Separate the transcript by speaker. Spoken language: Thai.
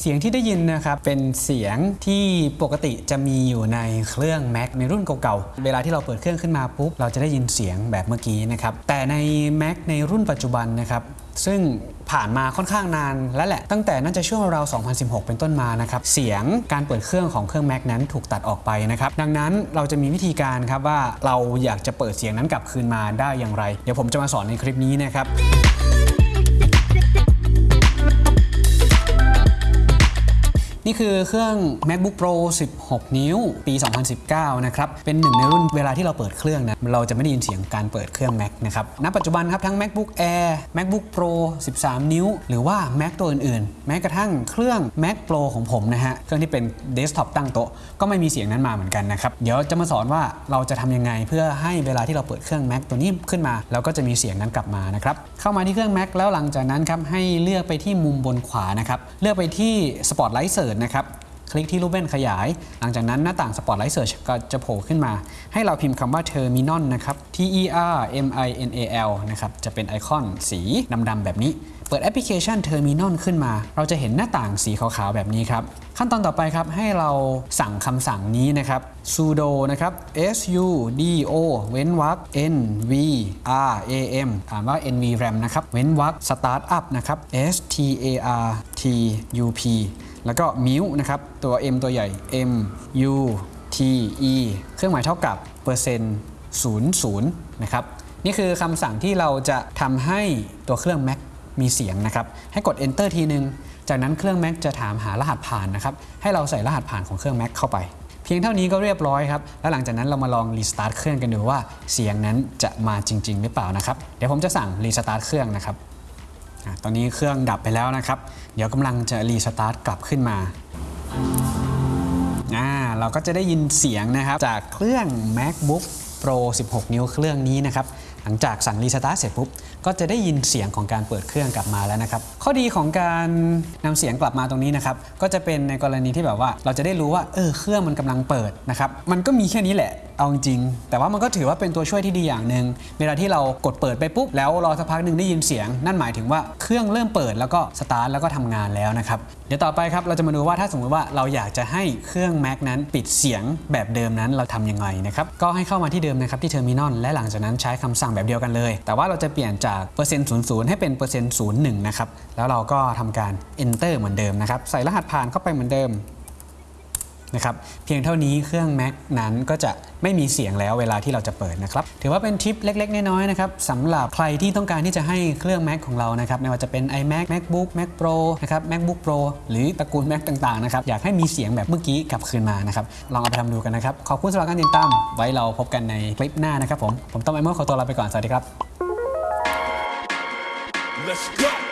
Speaker 1: เสียงที่ได้ยินนะครับเป็นเสียงที่ปกติจะมีอยู่ในเครื่อง Mac ในรุ่นเก่าๆ เวลาที่เราเปิดเครื่องขึ้นมาปุ๊บเราจะได้ยินเสียงแบบเมื่อกี้นะครับแต่ใน Mac ในรุ่นปัจจุบันนะครับซึ่งผ่านมาค่อนข้างนานแล้วแหละ ตั้งแต่น่าจะช่วงราว 2016 เป็นต้นมานะครับ เสียงการเปิดเครื่องของเครื่อง Mac นั้นถูกตัดออกไปนะครับ ดังนั้นเราจะมีวิธีการครับว่าเราอยากจะเปิดเสียงนั้นกลับคืนมาได้อย่างไร เดี๋ยวผมจะมาสอนในคลิปนี้นะครับ นี่คือเครื่อง MacBook Pro 16 นิ้ว ปี 2019 นะครับ เป็นหนึ่งในรุ่นเวลาที่เราเปิดเครื่องนะ เราจะไม่ได้ยินเสียงการเปิดเครื่อง Mac นะครับ ณ ปัจจุบันครับทั้ง MacBook Air MacBook Pro 13 นิ้ว หรือว่า Mac ตัวอื่นๆ แม้กระทั่งเครื่อง Mac Pro ของผมนะฮะ เครื่องที่เป็นเดสก์ท็อปตั้งโต๊ะ ก็ไม่มีเสียงนั้นมาเหมือนกันนะครับ เดี๋ยวจะมาสอนว่าเราจะทำยังไงเพื่อให้เวลาที่เราเปิดเครื่อง Mac ตัวนี้ขึ้นมา เราก็จะมีเสียงนั้นกลับมานะครับ เข้ามาที่เครื่อง Mac แล้วหลังจากนั้นครับให้เลือกไปที่มุมบนขวานะครับ เลือกไปที่ Spotlight Search นะครับ คลิกที่รูปเล่นขยาย หลังจากนั้นหน้าต่าง Spotlight Search ก็จะโผล่ขึ้นมา ให้เราพิมพ์คำว่า Terminal นะครับ T E R M I N A L นะครับ จะเป็นไอคอนสีดำๆแบบนี้ เปิดแอปพลิเคชัน Terminal ขึ้นมา เราจะเห็นหน้าต่างสีขาวๆแบบนี้ครับ ขั้นตอนต่อไปครับให้เราสั่งคำสั่งนี้นะครับ sudo นะครับ sudo เว้นวรรค nv ram อ่านว่า nvram นะครับ เว้นวรรค startup นะครับ s t a r t u p แล้วก็มิวนะครับ ตัว m ตัวใหญ่ m u t e เครื่องหมายเท่ากับเปอร์เซ็นต์00นะครับ นี่คือคำสั่งที่เราจะทำให้ตัวเครื่อง Mac มีเสียงนะครับ ให้กด enter ทีนึง จากนั้นเครื่อง Mac จะถามหารหัสผ่านนะครับ ให้เราใส่รหัสผ่านของเครื่อง Mac เข้าไป เพียงเท่านี้ก็เรียบร้อยครับ แล้วหลังจากนั้นเรามาลองรีสตาร์ทเครื่องกันดูว่าเสียงนั้นจะมาจริง ๆ หรือเปล่านะครับ เดี๋ยวผมจะสั่ง restart เครื่องนะครับตอนนี้เครื่องดับไปแล้วนะครับ เดี๋ยวกำลังจะ restart กลับขึ้นมาอ่าเราก็จะได้ยินเสียงนะครับจากเครื่อง MacBook Pro 16 นิ้วเครื่องนี้นะครับหลังจากสั่ง restart เสร็จปุ๊บก็จะได้ยินเสียงของการเปิดเครื่องกลับมาแล้วนะครับข้อดีของการนำเสียงกลับมาตรงนี้นะครับก็จะเป็นในกรณีที่แบบว่าเราจะได้รู้ว่าเออเครื่องมันกำลังเปิดนะครับมันก็มีแค่นี้แหละ เอาจริง แต่ว่ามันก็ถือว่าเป็นตัวช่วยที่ดีอย่างหนึ่งเวลาที่เรากดเปิดไปปุ๊บแล้วรอสักพักหนึ่งได้ยินเสียง นั่นหมายถึงว่าเครื่องเริ่มเปิดแล้วก็สตาร์ทแล้วก็ทำงานแล้วนะครับเดี๋ยวต่อไปครับเราจะมาดูว่าถ้าสมมติว่าเราอยากจะให้เครื่อง Mac นั้นปิดเสียงแบบเดิมนั้นเราทำยังไงนะครับก็ให้เข้ามาที่เดิมนะครับที่ Terminal และหลังจากนั้นใช้คำสั่งแบบเดียวกันเลย แต่ว่าเราจะเปลี่ยนจากเปอร์เซ็นต์ศูนย์ให้เป็นเปอร์เซ็นต์ศูนย์หนึ่งนะครับแล้วเราก็ทำการ enter เหมือนเดิมนะครับใส่รหัสผ่านเข้าไปเหมือนเดิม นะครับเพียงเท่านี้เครื่อง Mac นั้นก็จะไม่มีเสียงแล้วเวลาที่เราจะเปิดนะครับถือว่าเป็นทิปเล็ก ๆ น้อยๆนะครับสำหรับใครที่ต้องการที่จะให้เครื่อง Mac ของเรานะครับไม่ว่าจะเป็น iMac MacBook Mac Pro นะครับ MacBook Pro หรือตระกูล Mac ต่างๆนะครับอยากให้มีเสียงแบบเมื่อกี้กลับคืนมานะครับลองเอาไปทำดูกันนะครับขอบคุณสำหรับการติดตามไว้เราพบกันในคลิปหน้านะครับผมผมต้อมไอเมอร์ขอตัวลาไปก่อนสวัสดีครับ
Speaker 2: Let's go.